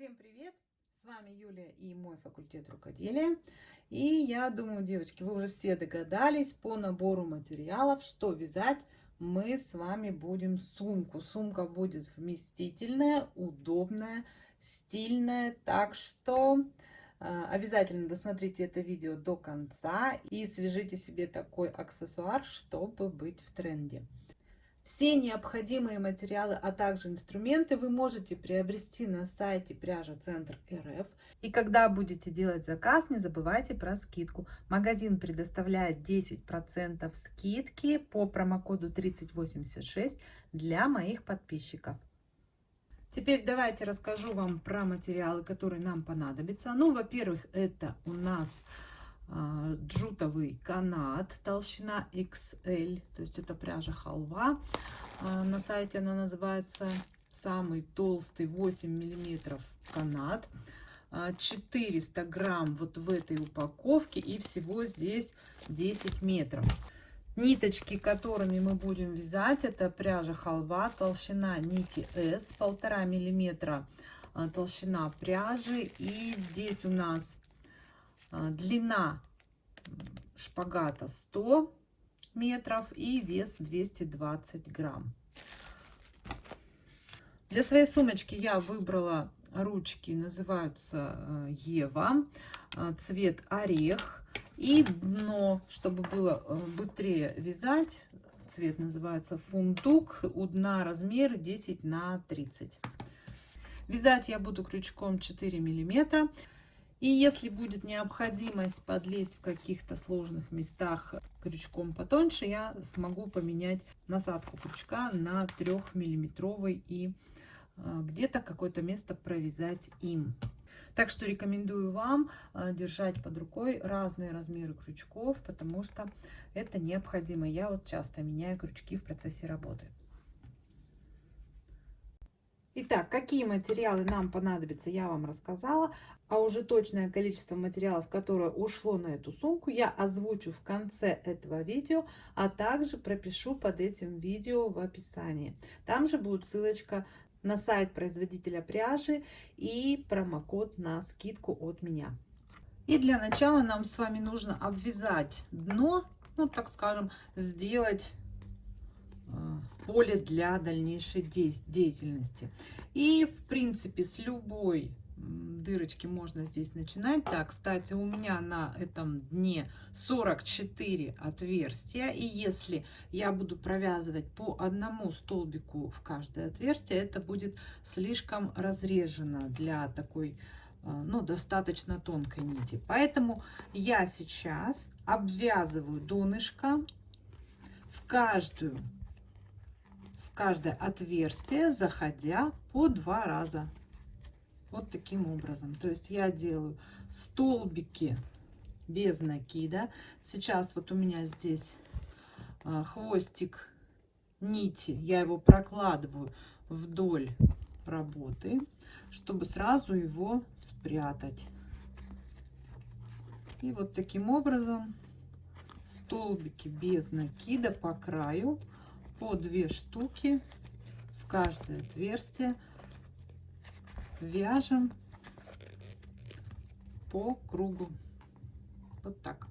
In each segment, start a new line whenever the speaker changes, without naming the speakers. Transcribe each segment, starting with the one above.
Всем привет! С вами Юлия и мой факультет рукоделия. И я думаю, девочки, вы уже все догадались по набору материалов, что вязать мы с вами будем сумку. Сумка будет вместительная, удобная, стильная. Так что э, обязательно досмотрите это видео до конца и свяжите себе такой аксессуар, чтобы быть в тренде. Все необходимые материалы, а также инструменты вы можете приобрести на сайте пряжа Центр РФ. И когда будете делать заказ, не забывайте про скидку. Магазин предоставляет 10% скидки по промокоду 3086 для моих подписчиков. Теперь давайте расскажу вам про материалы, которые нам понадобятся. Ну, во-первых, это у нас джутовый канат, толщина XL, то есть это пряжа халва. А, на сайте она называется самый толстый 8 миллиметров канат. 400 а, грамм вот в этой упаковке и всего здесь 10 метров. Ниточки, которыми мы будем вязать, это пряжа халва, толщина нити S, полтора миллиметра толщина пряжи. И здесь у нас а, длина шпагата 100 метров и вес 220 грамм. Для своей сумочки я выбрала ручки, называются э, Ева, э, цвет орех. И дно, чтобы было э, быстрее вязать, цвет называется фундук, у дна размер 10 на 30. Вязать я буду крючком 4 миллиметра. И если будет необходимость подлезть в каких-то сложных местах крючком потоньше, я смогу поменять насадку крючка на 3 миллиметровый и э, где-то какое-то место провязать им. Так что рекомендую вам э, держать под рукой разные размеры крючков, потому что это необходимо. Я вот часто меняю крючки в процессе работы. Итак, какие материалы нам понадобятся, я вам рассказала. А уже точное количество материалов, которое ушло на эту сумку, я озвучу в конце этого видео, а также пропишу под этим видео в описании. Там же будет ссылочка на сайт производителя пряжи и промокод на скидку от меня. И для начала нам с вами нужно обвязать дно, ну так скажем, сделать поле для дальнейшей деятельности. И, в принципе, с любой дырочки можно здесь начинать. Так, кстати, у меня на этом дне 44 отверстия. И если я буду провязывать по одному столбику в каждое отверстие, это будет слишком разрежено для такой э, ну, достаточно тонкой нити. Поэтому я сейчас обвязываю донышко в каждую каждое отверстие, заходя по два раза. Вот таким образом. То есть я делаю столбики без накида. Сейчас вот у меня здесь а, хвостик нити. Я его прокладываю вдоль работы, чтобы сразу его спрятать. И вот таким образом столбики без накида по краю по две штуки в каждое отверстие вяжем по кругу. Вот так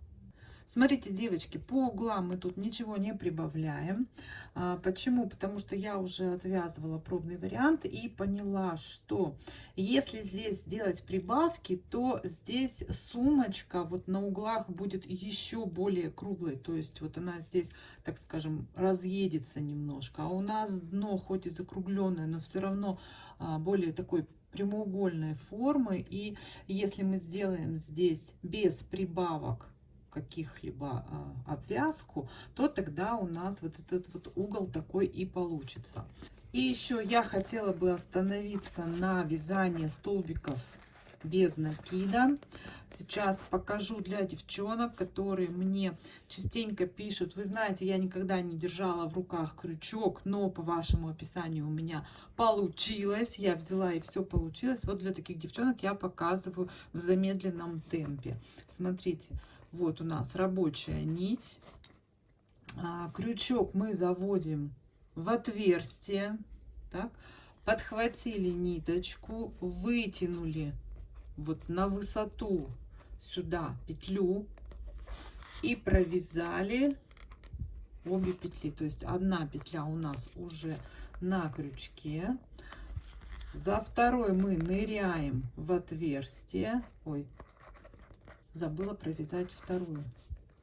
Смотрите, девочки, по углам мы тут ничего не прибавляем. А, почему? Потому что я уже отвязывала пробный вариант и поняла, что если здесь сделать прибавки, то здесь сумочка вот на углах будет еще более круглой. То есть вот она здесь, так скажем, разъедется немножко. А у нас дно хоть и закругленное, но все равно а, более такой прямоугольной формы. И если мы сделаем здесь без прибавок каких-либо а, обвязку, то тогда у нас вот этот вот угол такой и получится. И еще я хотела бы остановиться на вязании столбиков без накида. Сейчас покажу для девчонок, которые мне частенько пишут, вы знаете, я никогда не держала в руках крючок, но по вашему описанию у меня получилось, я взяла и все получилось. Вот для таких девчонок я показываю в замедленном темпе. Смотрите, вот у нас рабочая нить. А, крючок мы заводим в отверстие. Так. подхватили ниточку, вытянули вот на высоту сюда петлю и провязали обе петли. То есть одна петля у нас уже на крючке. За второй мы ныряем в отверстие. Ой, забыла провязать вторую.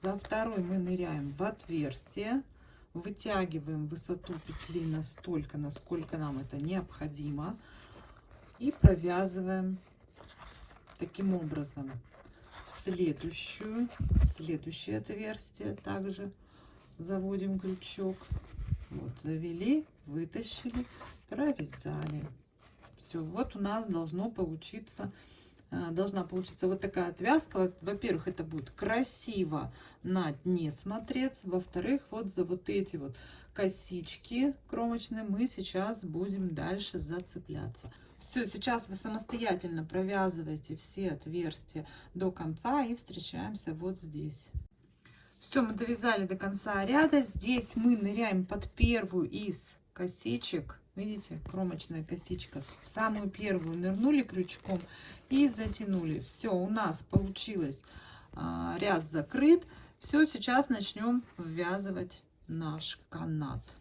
За второй мы ныряем в отверстие. Вытягиваем высоту петли настолько, насколько нам это необходимо. И провязываем таким образом в следующую, в следующее отверстие также заводим крючок. Вот, завели, вытащили, провязали. Все, вот у нас должно получиться должна получиться вот такая отвязка. Во-первых, это будет красиво на дне смотреться. Во-вторых, вот за вот эти вот косички кромочные мы сейчас будем дальше зацепляться. Все, сейчас вы самостоятельно провязываете все отверстия до конца и встречаемся вот здесь. Все, мы довязали до конца ряда. Здесь мы ныряем под первую из косичек. Видите, кромочная косичка. В самую первую нырнули крючком и затянули. Все, у нас получилось а, ряд закрыт. Все, сейчас начнем ввязывать наш канат.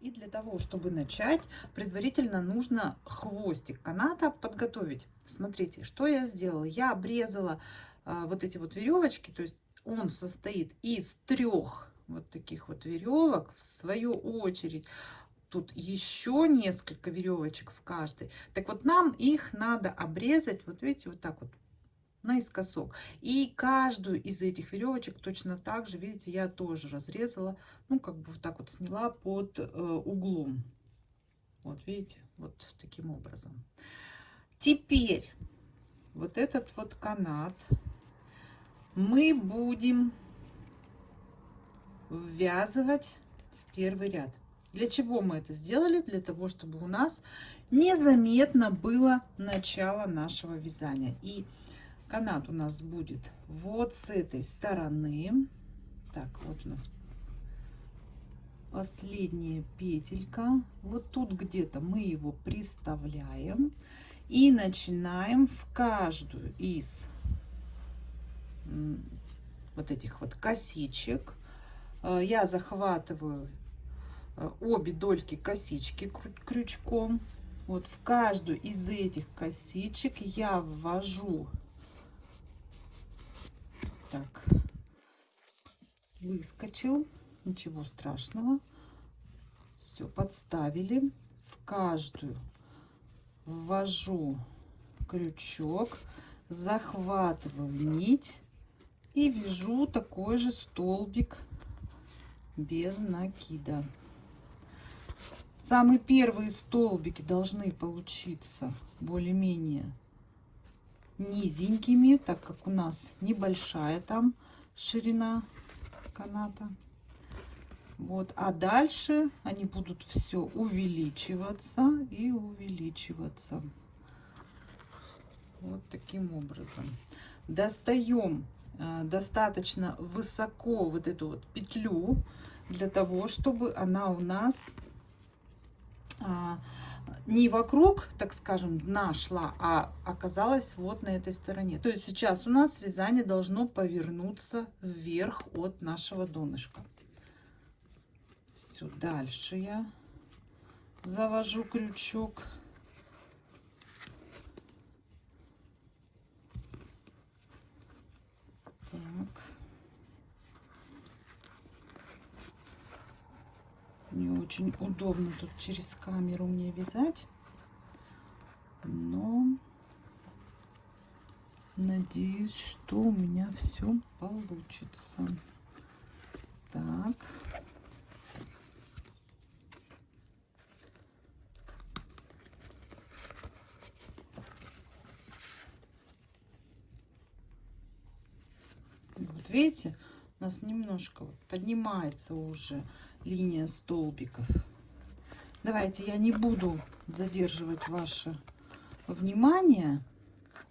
И для того, чтобы начать, предварительно нужно хвостик каната подготовить. Смотрите, что я сделала. Я обрезала а, вот эти вот веревочки, то есть он состоит из трех вот таких вот веревок. В свою очередь, тут еще несколько веревочек в каждой. Так вот, нам их надо обрезать, вот видите, вот так вот наискосок. И каждую из этих веревочек точно так же, видите, я тоже разрезала, ну, как бы вот так вот сняла под э, углом. Вот, видите, вот таким образом. Теперь вот этот вот канат мы будем ввязывать в первый ряд. Для чего мы это сделали? Для того, чтобы у нас незаметно было начало нашего вязания. И канат у нас будет вот с этой стороны. Так, вот у нас последняя петелька. Вот тут где-то мы его приставляем. И начинаем в каждую из вот этих вот косичек. Э, я захватываю обе дольки косички крючком. Вот в каждую из этих косичек я ввожу так выскочил ничего страшного все подставили в каждую ввожу крючок захватываю нить и вяжу такой же столбик без накида. Самые первые столбики должны получиться более-менее низенькими, так как у нас небольшая там ширина каната. Вот, а дальше они будут все увеличиваться и увеличиваться. Вот таким образом. Достаем Э, достаточно высоко вот эту вот петлю для того, чтобы она у нас не вокруг, так скажем, дна шла, а оказалась вот на этой стороне. То есть сейчас у нас вязание должно повернуться вверх от нашего донышка. Все, дальше я завожу крючок. Так. Не очень удобно тут через камеру мне вязать. Но надеюсь, что у меня все получится. Так. Вот видите, у нас немножко поднимается уже линия столбиков. Давайте я не буду задерживать ваше внимание.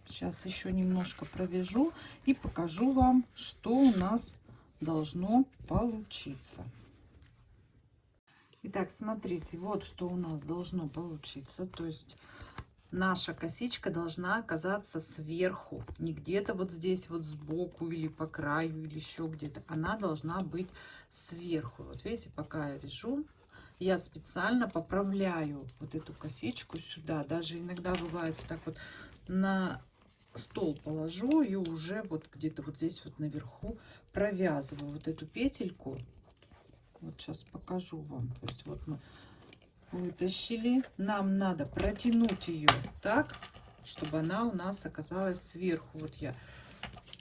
Сейчас еще немножко провяжу и покажу вам, что у нас должно получиться. Итак, смотрите, вот что у нас должно получиться. То есть наша косичка должна оказаться сверху, не где-то вот здесь вот сбоку или по краю или еще где-то. Она должна быть сверху. Вот видите, пока я вяжу, я специально поправляю вот эту косичку сюда. Даже иногда бывает так вот на стол положу и уже вот где-то вот здесь вот наверху провязываю вот эту петельку. Вот сейчас покажу вам. То есть вот мы вытащили. Нам надо протянуть ее так, чтобы она у нас оказалась сверху. Вот я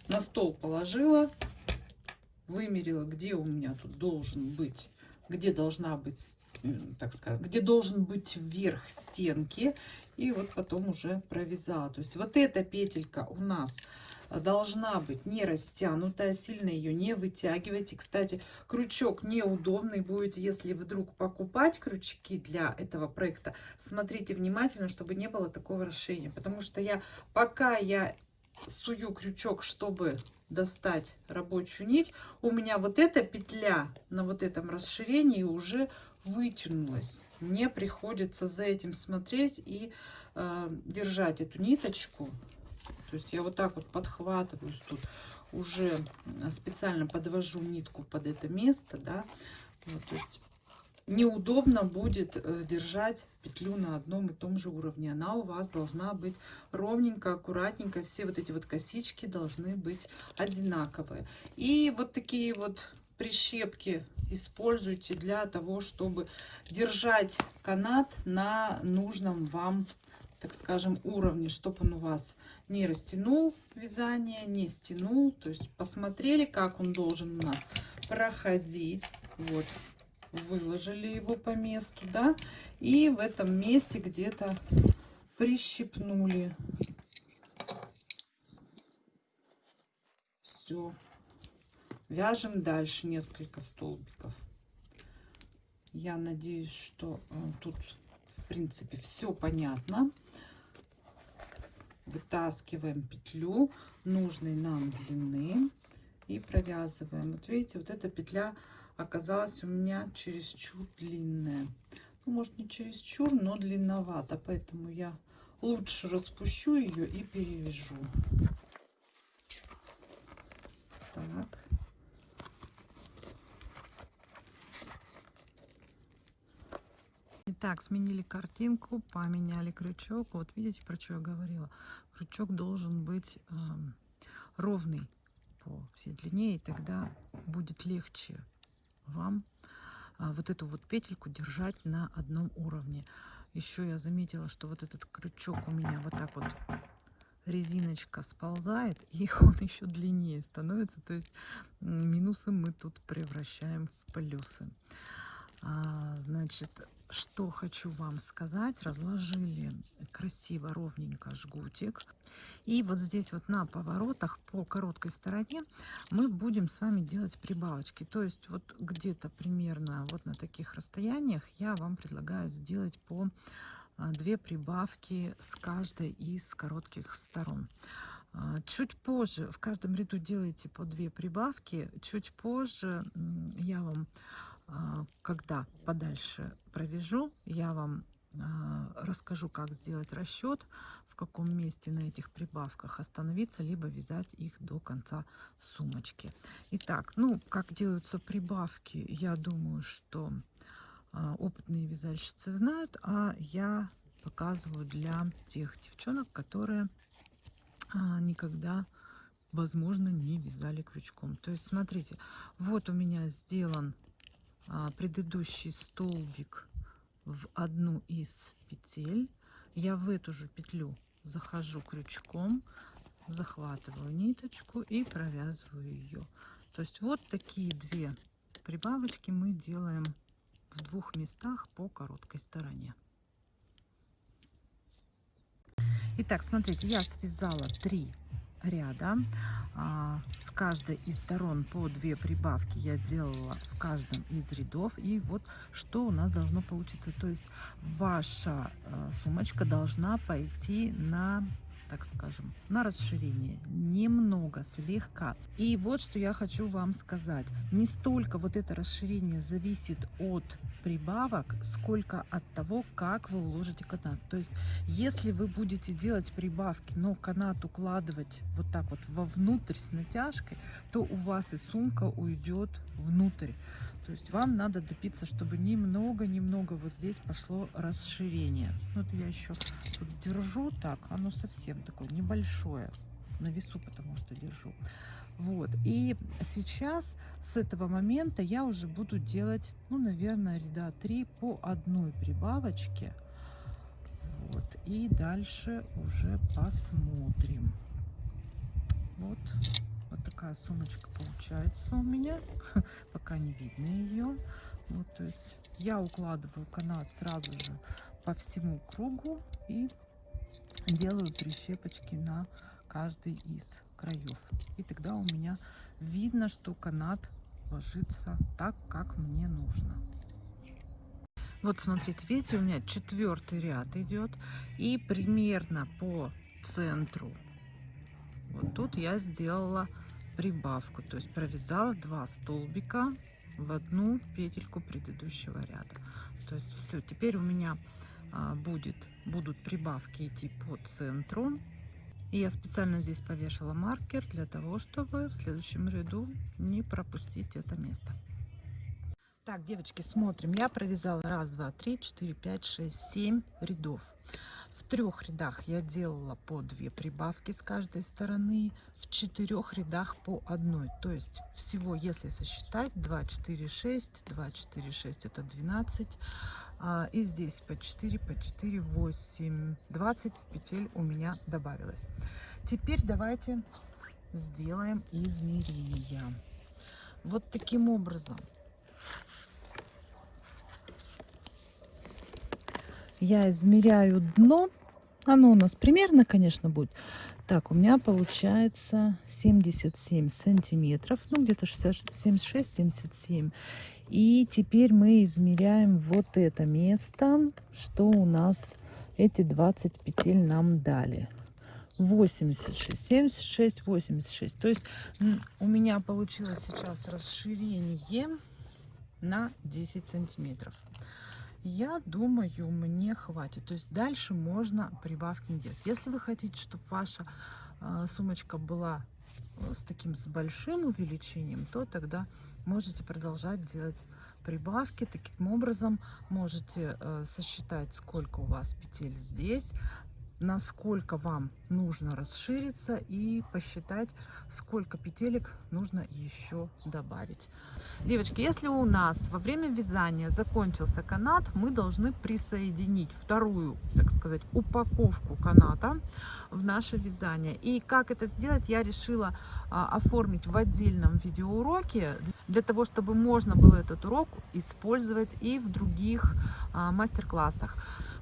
на стол положила, вымерила, где у меня тут должен быть, где должна быть, так скажем, где должен быть верх стенки. И вот потом уже провязала. То есть вот эта петелька у нас должна быть не растянутая, сильно ее не вытягивайте. Кстати, крючок неудобный будет, если вдруг покупать крючки для этого проекта. Смотрите внимательно, чтобы не было такого расширения, потому что я пока я сую крючок, чтобы достать рабочую нить, у меня вот эта петля на вот этом расширении уже вытянулась. Мне приходится за этим смотреть и э, держать эту ниточку то есть я вот так вот подхватываю тут, уже специально подвожу нитку под это место, да. Вот, то есть неудобно будет э, держать петлю на одном и том же уровне. Она у вас должна быть ровненько, аккуратненько. Все вот эти вот косички должны быть одинаковые. И вот такие вот прищепки используйте для того, чтобы держать канат на нужном вам так скажем, уровне, чтобы он у вас не растянул вязание, не стянул. То есть посмотрели, как он должен у нас проходить. Вот, выложили его по месту, да, и в этом месте где-то прищипнули. Все. Вяжем дальше несколько столбиков. Я надеюсь, что э, тут в принципе, все понятно. Вытаскиваем петлю нужной нам длины и провязываем. Вот видите, вот эта петля оказалась у меня чересчур длинная. Ну, может, не чересчур, но длинновато. Поэтому я лучше распущу ее и перевяжу. Так. Итак, сменили картинку, поменяли крючок. Вот видите, про что я говорила. Крючок должен быть э, ровный по всей длине, и тогда будет легче вам э, вот эту вот петельку держать на одном уровне. Еще я заметила, что вот этот крючок у меня вот так вот резиночка сползает, и он еще длиннее становится. То есть минусы мы тут превращаем в плюсы. А, значит, что хочу вам сказать. Разложили красиво, ровненько жгутик. И вот здесь вот на поворотах по короткой стороне мы будем с вами делать прибавочки. То есть вот где-то примерно вот на таких расстояниях я вам предлагаю сделать по а, две прибавки с каждой из коротких сторон. А, чуть позже, в каждом ряду делайте по две прибавки. Чуть позже я вам когда подальше провяжу, я вам а, расскажу, как сделать расчет, в каком месте на этих прибавках остановиться, либо вязать их до конца сумочки. Итак, ну, как делаются прибавки, я думаю, что а, опытные вязальщицы знают, а я показываю для тех девчонок, которые никогда, возможно, не вязали крючком. То есть, смотрите, вот у меня сделан а, предыдущий столбик в одну из петель. Я в эту же петлю захожу крючком, захватываю ниточку и провязываю ее. То есть вот такие две прибавочки мы делаем в двух местах по короткой стороне. Итак, смотрите, я связала три ряда. А, с каждой из сторон по две прибавки я делала в каждом из рядов. И вот что у нас должно получиться. То есть ваша а, сумочка должна пойти на так скажем, на расширение. Немного, слегка. И вот что я хочу вам сказать. Не столько вот это расширение зависит от прибавок, сколько от того, как вы уложите канат. То есть, если вы будете делать прибавки, но канат укладывать вот так вот вовнутрь с натяжкой, то у вас и сумка уйдет внутрь. То есть вам надо добиться, чтобы немного-немного вот здесь пошло расширение. Вот я еще тут держу так, оно совсем такое небольшое. На весу потому что держу. Вот. И сейчас с этого момента я уже буду делать, ну, наверное, ряда 3 по одной прибавочке. Вот. И дальше уже посмотрим. Вот такая сумочка получается у меня. Пока не видно ее. Вот, то есть я укладываю канат сразу же по всему кругу и делаю прищепочки на каждый из краев. И тогда у меня видно, что канат ложится так, как мне нужно. Вот смотрите, видите, у меня четвертый ряд идет. И примерно по центру вот тут я сделала прибавку, то есть провязала два столбика в одну петельку предыдущего ряда. То есть все, теперь у меня а, будет, будут прибавки идти по центру. И я специально здесь повешала маркер для того, чтобы в следующем ряду не пропустить это место. Так, девочки, смотрим. Я провязала раз, два, три, четыре, пять, шесть, семь рядов. В трех рядах я делала по две прибавки с каждой стороны, в четырех рядах по одной. То есть всего, если сосчитать, 2, 4, 6, 2, 4, 6 это 12. А, и здесь по 4, по 4, 8, 20 петель у меня добавилось. Теперь давайте сделаем измерения. Вот таким образом. Я измеряю дно. Оно у нас примерно, конечно, будет. Так, у меня получается 77 сантиметров, ну где-то 76-77. И теперь мы измеряем вот это место, что у нас эти 20 петель нам дали. 86, 76, 86. То есть у меня получилось сейчас расширение на 10 сантиметров. Я думаю, мне хватит. То есть дальше можно прибавки делать. Если вы хотите, чтобы ваша э, сумочка была э, с таким с большим увеличением, то тогда можете продолжать делать прибавки. Таким образом можете э, сосчитать, сколько у вас петель здесь, насколько вам нужно расшириться и посчитать, сколько петелек нужно еще добавить. Девочки, если у нас во время вязания закончился канат, мы должны присоединить вторую, так сказать, упаковку каната в наше вязание. И как это сделать, я решила а, оформить в отдельном видеоуроке, для того, чтобы можно было этот урок использовать и в других а, мастер-классах.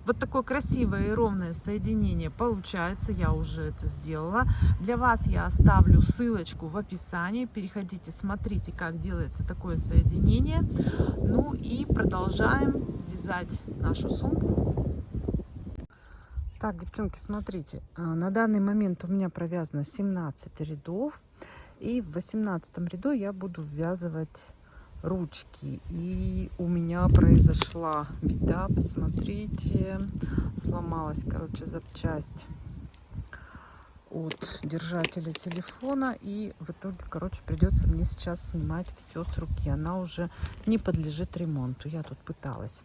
Вот такое красивое и ровное соединение получается. Я уже это сделала. Для вас я оставлю ссылочку в описании. Переходите, смотрите, как делается такое соединение. Ну и продолжаем вязать нашу сумку. Так, девчонки, смотрите, а, на данный момент у меня провязано 17 рядов. И в 18 ряду я буду ввязывать ручки. И у меня произошла беда, посмотрите, сломалась, короче, запчасть от держателя телефона. И в итоге короче придется мне сейчас снимать все с руки. Она уже не подлежит ремонту. Я тут пыталась.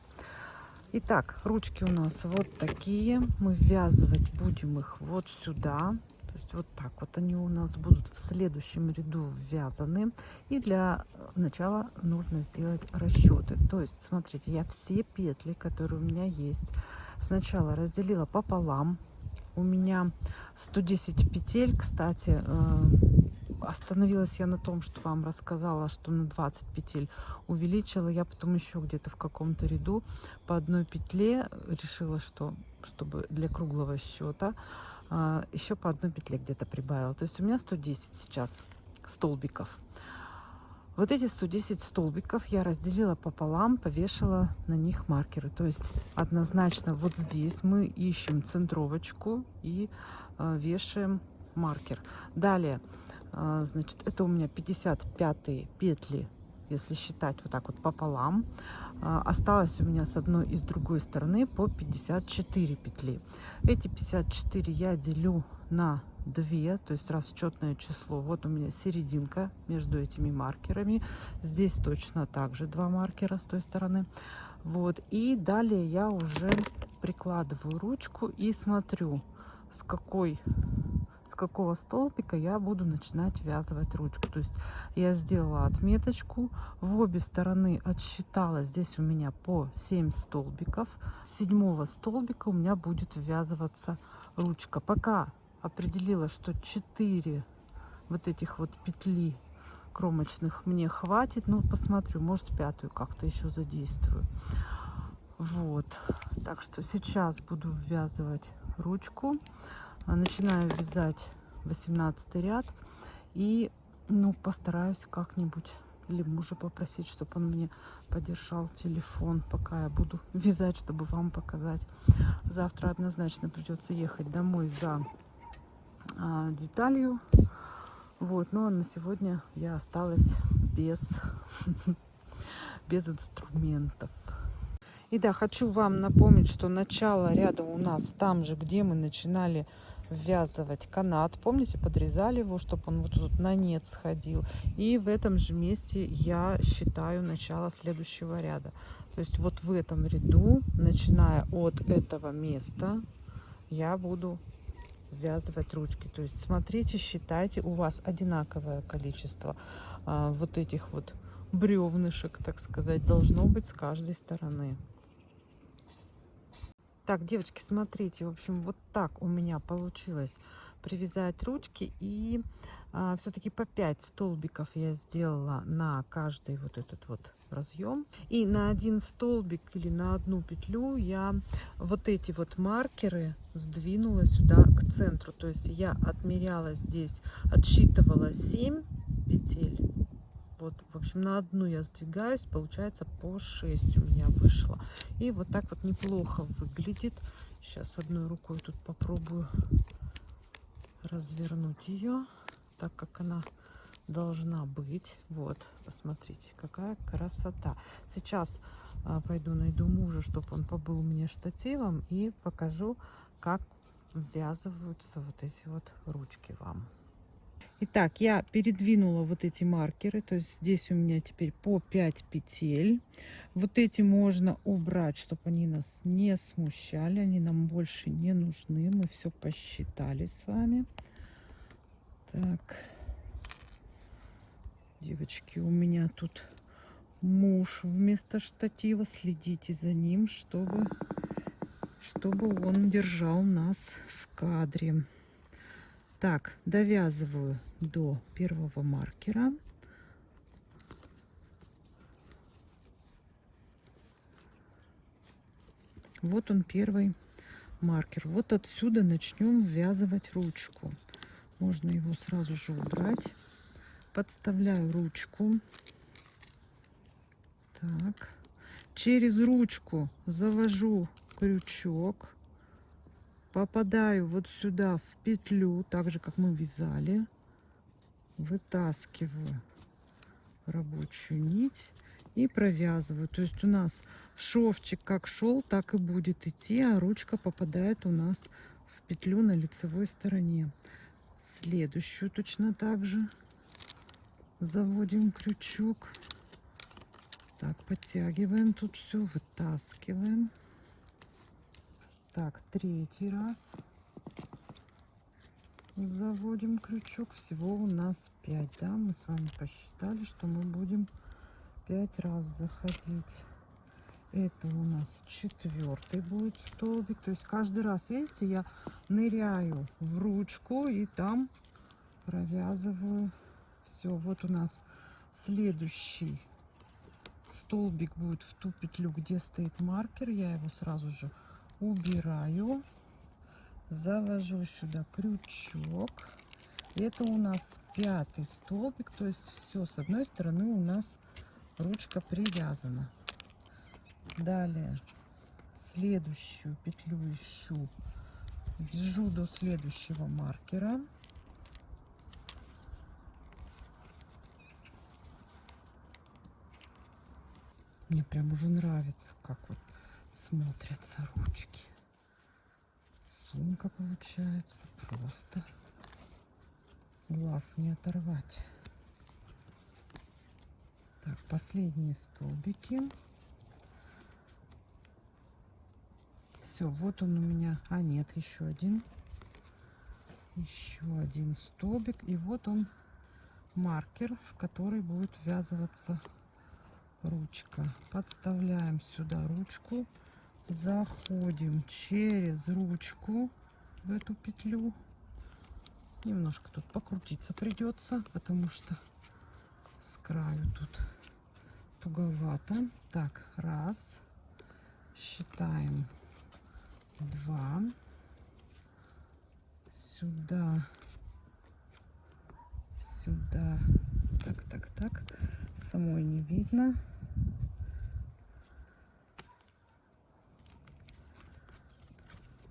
Итак, ручки у нас вот такие. Мы ввязывать будем их вот сюда вот так вот они у нас будут в следующем ряду ввязаны. И для начала нужно сделать расчеты. То есть, смотрите, я все петли, которые у меня есть, сначала разделила пополам. У меня 110 петель, кстати, э, остановилась я на том, что вам рассказала, что на 20 петель увеличила. Я потом еще где-то в каком-то ряду по одной петле решила, что чтобы для круглого счета а, еще по одной петле где-то прибавила. То есть у меня 110 сейчас столбиков. Вот эти 110 столбиков я разделила пополам, повешала на них маркеры. То есть однозначно вот здесь мы ищем центровочку и э, вешаем маркер. Далее, э, значит, это у меня 55 петли, если считать вот так вот пополам. Э, осталось у меня с одной и с другой стороны по 54 петли. Эти 54 я делю на 2, то есть расчетное число. Вот у меня серединка между этими маркерами. Здесь точно так же два маркера с той стороны. Вот. И далее я уже прикладываю ручку и смотрю, с какой с какого столбика я буду начинать вязывать ручку. То есть я сделала отметочку, в обе стороны отсчитала, здесь у меня по 7 столбиков. С седьмого столбика у меня будет ввязываться ручка. Пока определила, что 4 вот этих вот петли кромочных мне хватит. Ну, посмотрю, может пятую как-то еще задействую. Вот. Так что сейчас буду ввязывать ручку. Начинаю вязать 18 ряд. И, ну, постараюсь как-нибудь или мужа попросить, чтобы он мне подержал телефон, пока я буду вязать, чтобы вам показать. Завтра однозначно придется ехать домой за а, деталью. Вот, но на сегодня я осталась без, без инструментов. И да, хочу вам напомнить, что начало ряда у нас там же, где мы начинали ввязывать канат. Помните, подрезали его, чтобы он вот тут на нет сходил. И в этом же месте я считаю начало следующего ряда. То есть вот в этом ряду, начиная от этого места, я буду ввязывать ручки. То есть смотрите, считайте, у вас одинаковое количество а, вот этих вот бревнышек, так сказать, должно быть с каждой стороны. Так, девочки, смотрите, в общем, вот так у меня получилось привязать ручки. И а, все-таки по 5 столбиков я сделала на каждый вот этот вот разъем. И на один столбик или на одну петлю я вот эти вот маркеры сдвинула сюда к центру. То есть я отмеряла здесь, отсчитывала 7 петель вот, в общем, на одну я сдвигаюсь, получается по 6 у меня вышло. И вот так вот неплохо выглядит. Сейчас одной рукой тут попробую развернуть ее, так как она должна быть. Вот, посмотрите, какая красота. Сейчас а, пойду найду мужа, чтобы он побыл мне штативом и покажу, как ввязываются вот эти вот ручки вам. Итак, я передвинула вот эти маркеры, то есть здесь у меня теперь по 5 петель. Вот эти можно убрать, чтобы они нас не смущали, они нам больше не нужны. Мы все посчитали с вами. Так, девочки, у меня тут муж вместо штатива. Следите за ним, чтобы, чтобы он держал нас в кадре. Так, довязываю до первого маркера. Вот он первый маркер. Вот отсюда начнем ввязывать ручку. Можно его сразу же убрать. Подставляю ручку. Так. Через ручку завожу крючок попадаю вот сюда в петлю, так же, как мы вязали. Вытаскиваю рабочую нить и провязываю. То есть у нас шовчик как шел, так и будет идти, а ручка попадает у нас в петлю на лицевой стороне. Следующую точно так же заводим крючок. Так, подтягиваем тут все, вытаскиваем. Так, третий раз заводим крючок. Всего у нас 5, да? Мы с вами посчитали, что мы будем 5 раз заходить. Это у нас четвертый будет столбик. То есть каждый раз, видите, я ныряю в ручку и там провязываю все. Вот у нас следующий столбик будет в ту петлю, где стоит маркер. Я его сразу же убираю, завожу сюда крючок, Это у нас пятый столбик, то есть все с одной стороны у нас ручка привязана. Далее следующую петлю ищу, вяжу до следующего маркера. Мне прям уже нравится, как вот смотрятся ручки. Сумка получается просто глаз не оторвать. Так, последние столбики. Все, вот он у меня. А, нет, еще один. Еще один столбик. И вот он маркер, в который будет ввязываться ручка. Подставляем сюда ручку. Заходим через ручку в эту петлю. Немножко тут покрутиться придется, потому что с краю тут туговато. Так, раз. Считаем. Два. Сюда. Сюда. Так, так, так. Самой не видно.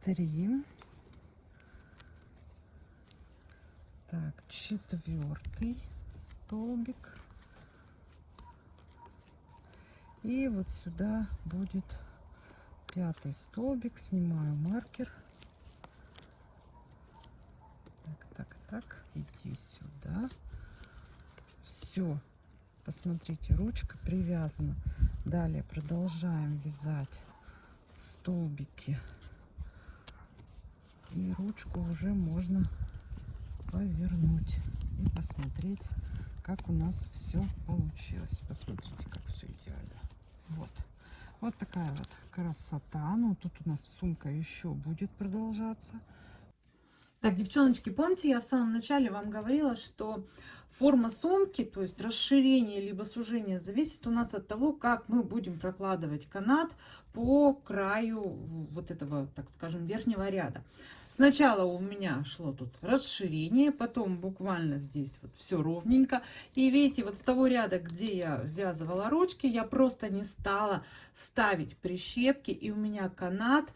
Три. Так, четвертый столбик. И вот сюда будет пятый столбик. Снимаю маркер. Так, так, так. Иди сюда. Все. Посмотрите, ручка привязана. Далее продолжаем вязать столбики. И ручку уже можно повернуть и посмотреть, как у нас все получилось. Посмотрите, как все идеально. Вот. Вот такая вот красота. Ну, тут у нас сумка еще будет продолжаться. Так, девчоночки, помните, я в самом начале вам говорила, что форма сумки, то есть расширение либо сужение, зависит у нас от того, как мы будем прокладывать канат по краю вот этого, так скажем, верхнего ряда. Сначала у меня шло тут расширение, потом буквально здесь вот все ровненько. И видите, вот с того ряда, где я ввязывала ручки, я просто не стала ставить прищепки. И у меня канат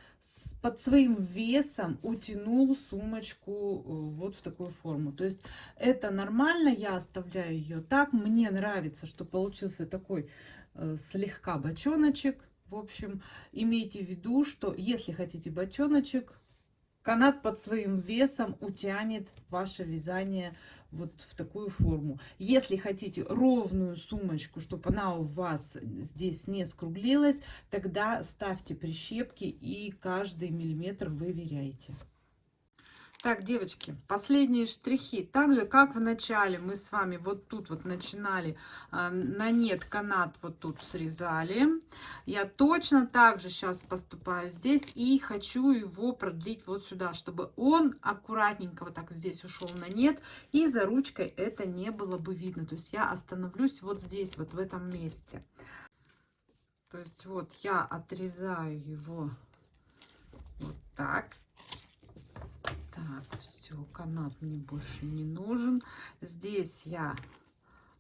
под своим весом утянул сумочку э, вот в такую форму. То есть это нормально, я оставляю ее так. Мне нравится, что получился такой э, слегка бочоночек. В общем, имейте в виду, что если хотите бочоночек, канат под своим весом утянет ваше вязание вот в такую форму. Если хотите ровную сумочку, чтобы она у вас здесь не скруглилась, тогда ставьте прищепки и каждый миллиметр выверяйте. Так, девочки, последние штрихи. Так же, как в начале мы с вами вот тут вот начинали а, на нет канат вот тут срезали. Я точно так же сейчас поступаю здесь и хочу его продлить вот сюда, чтобы он аккуратненько вот так здесь ушел на нет. И за ручкой это не было бы видно. То есть я остановлюсь вот здесь, вот в этом месте. То есть вот я отрезаю его вот так. Так, все, канат мне больше не нужен. Здесь я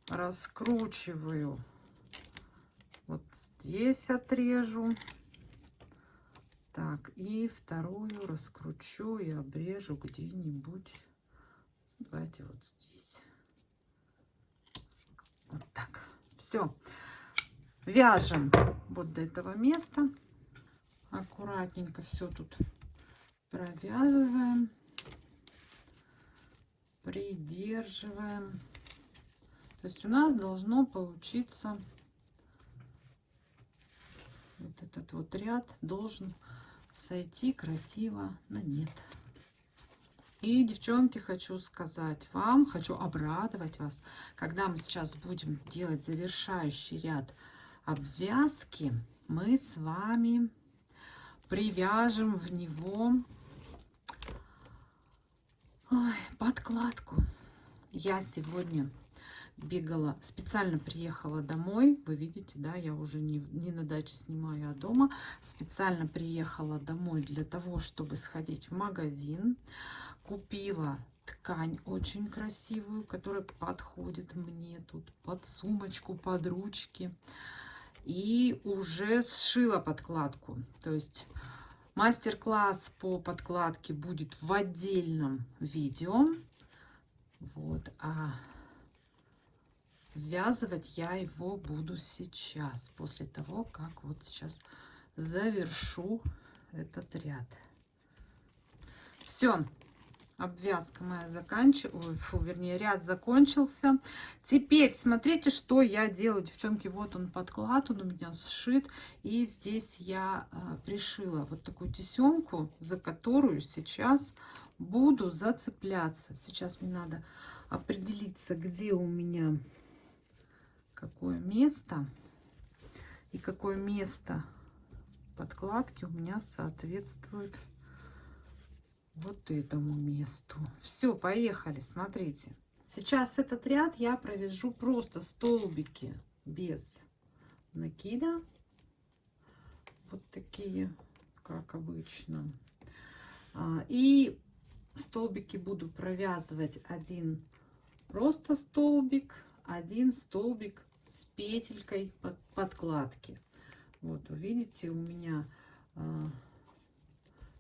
раскручиваю. Вот здесь отрежу. Так, и вторую раскручу и обрежу где-нибудь. Давайте вот здесь. Вот так. Все. Вяжем вот до этого места. Аккуратненько все тут провязываем придерживаем. То есть у нас должно получиться вот этот вот ряд должен сойти красиво на нет. И, девчонки, хочу сказать вам, хочу обрадовать вас, когда мы сейчас будем делать завершающий ряд обвязки, мы с вами привяжем в него Ой, подкладку. Я сегодня бегала, специально приехала домой. Вы видите, да, я уже не, не на даче снимаю, а дома. Специально приехала домой для того, чтобы сходить в магазин. Купила ткань очень красивую, которая подходит мне тут под сумочку, под ручки. И уже сшила подкладку. То есть мастер-класс по подкладке будет в отдельном видео. Вот, а ввязывать я его буду сейчас, после того, как вот сейчас завершу этот ряд. Все, обвязка моя заканчиваю, фу, вернее, ряд закончился. Теперь смотрите, что я делаю, девчонки. Вот он подклад, он у меня сшит. И здесь я а, пришила вот такую тесемку, за которую сейчас буду зацепляться. Сейчас мне надо определиться, где у меня какое место и какое место подкладки у меня соответствует вот этому месту. Все, поехали, смотрите. Сейчас этот ряд я провяжу просто столбики без накида. Вот такие, как обычно. А, и столбики буду провязывать один просто столбик, один столбик с петелькой под подкладки. Вот, видите, у меня э,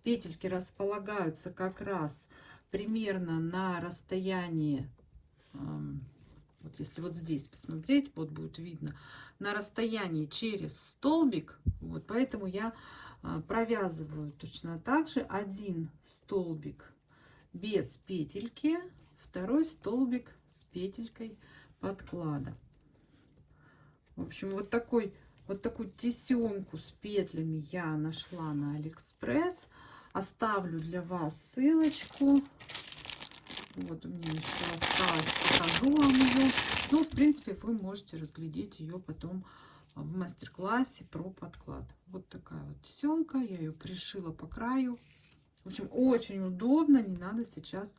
петельки располагаются как раз примерно на расстоянии, вот если вот здесь посмотреть, вот будет видно, на расстоянии через столбик. Вот, поэтому я э, провязываю точно так же один столбик без петельки, второй столбик с петелькой подклада. В общем, вот такой вот такую тесемку с петлями я нашла на Алиэкспресс. Оставлю для вас ссылочку. Вот у меня еще осталось, покажу вам ее. Ну, в принципе, вы можете разглядеть ее потом в мастер-классе про подклад. Вот такая вот тесемка, я ее пришила по краю. В общем, очень удобно, не надо сейчас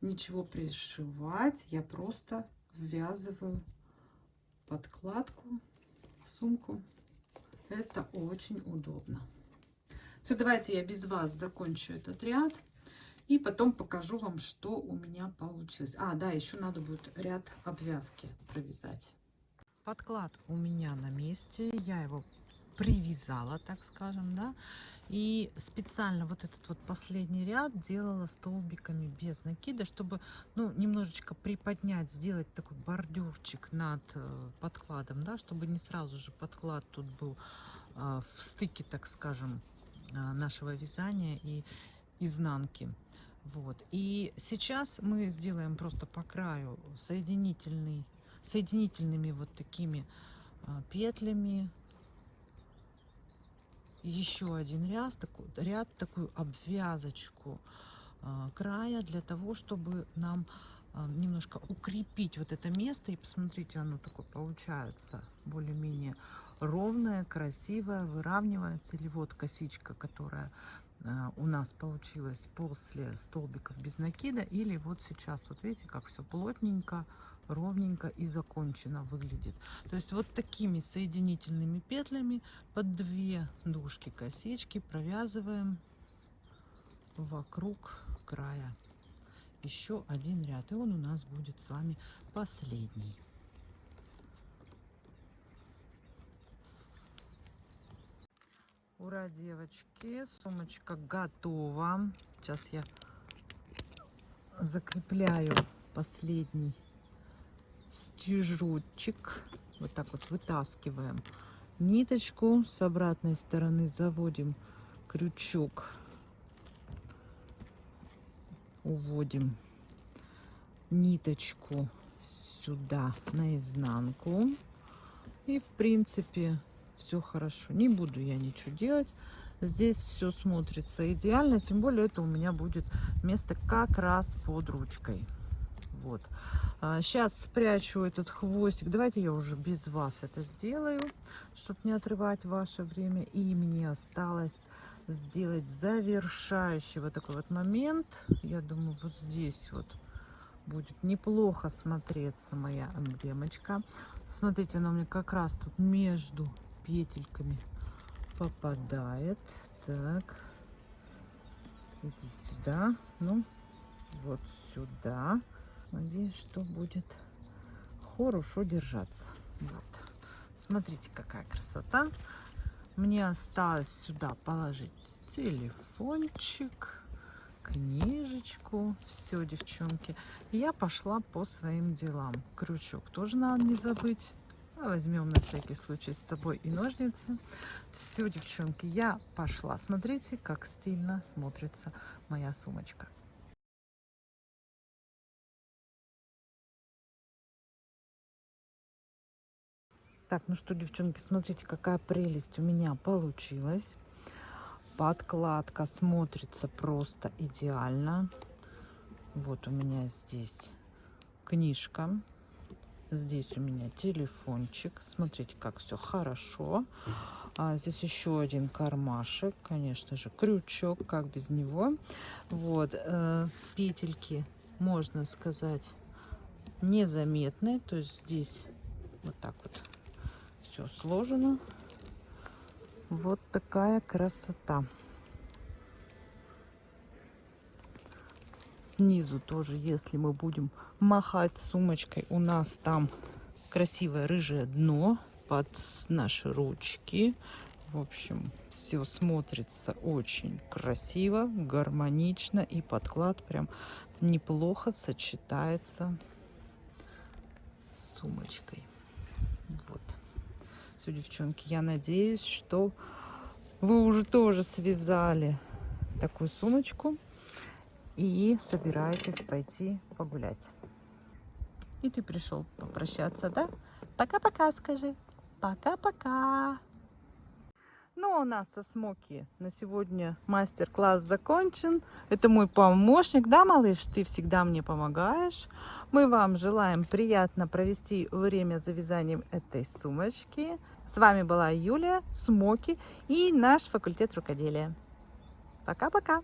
ничего пришивать. Я просто ввязываю подкладку в сумку. Это очень удобно. Все, давайте я без вас закончу этот ряд. И потом покажу вам, что у меня получилось. А, да, еще надо будет ряд обвязки провязать. Подклад у меня на месте. Я его привязала, так скажем, да. И специально вот этот вот последний ряд делала столбиками без накида, чтобы ну, немножечко приподнять, сделать такой бордюрчик над э, подкладом, да, чтобы не сразу же подклад тут был э, в стыке, так скажем, нашего вязания и изнанки. Вот. И сейчас мы сделаем просто по краю соединительный, соединительными вот такими петлями еще один ряд, такой, ряд такую обвязочку э, края для того, чтобы нам немножко укрепить вот это место. И посмотрите, оно такое получается более-менее ровное, красивое, выравнивается. Или вот косичка, которая э, у нас получилась после столбиков без накида. Или вот сейчас, вот видите, как все плотненько, ровненько и закончено выглядит. То есть вот такими соединительными петлями под две дужки косички провязываем вокруг края еще один ряд. И он у нас будет с вами последний. Ура, девочки! Сумочка готова. Сейчас я закрепляю последний стежочек. Вот так вот вытаскиваем ниточку. С обратной стороны заводим крючок. Уводим ниточку сюда наизнанку. И в принципе все хорошо. Не буду я ничего делать. Здесь все смотрится идеально. Тем более это у меня будет место как раз под ручкой. Вот. Сейчас а, спрячу этот хвостик. Давайте я уже без вас это сделаю, чтобы не отрывать ваше время. И мне осталось сделать завершающий вот такой вот момент. Я думаю, вот здесь вот будет неплохо смотреться моя эмблемочка. Смотрите, она мне как раз тут между петельками попадает. Так, иди сюда, ну, вот сюда. Надеюсь, что будет хорошо держаться. Вот. Смотрите, какая красота. Мне осталось сюда положить телефончик, книжечку. Все, девчонки. Я пошла по своим делам. Крючок тоже надо не забыть. А возьмем на всякий случай с собой и ножницы. Все, девчонки, я пошла. Смотрите, как стильно смотрится моя сумочка. Так, ну что, девчонки, смотрите, какая прелесть у меня получилась. Подкладка смотрится просто идеально. Вот у меня здесь книжка. Здесь у меня телефончик. Смотрите, как все хорошо. А здесь еще один кармашек. Конечно же, крючок, как без него. Вот, э, петельки, можно сказать, незаметные. То есть здесь вот так вот все сложено. Вот такая красота. Снизу тоже, если мы будем махать сумочкой, у нас там красивое рыжее дно под наши ручки. В общем, все смотрится очень красиво, гармонично. И подклад прям неплохо сочетается с сумочкой. Вот. Все, девчонки, я надеюсь, что вы уже тоже связали такую сумочку и собираетесь пойти погулять. И ты пришел попрощаться, да? Пока-пока, скажи. Пока-пока. Ну, у нас со Смоки на сегодня мастер-класс закончен. Это мой помощник, да, малыш? Ты всегда мне помогаешь. Мы вам желаем приятно провести время за вязанием этой сумочки. С вами была Юлия, Смоки и наш факультет рукоделия. Пока-пока!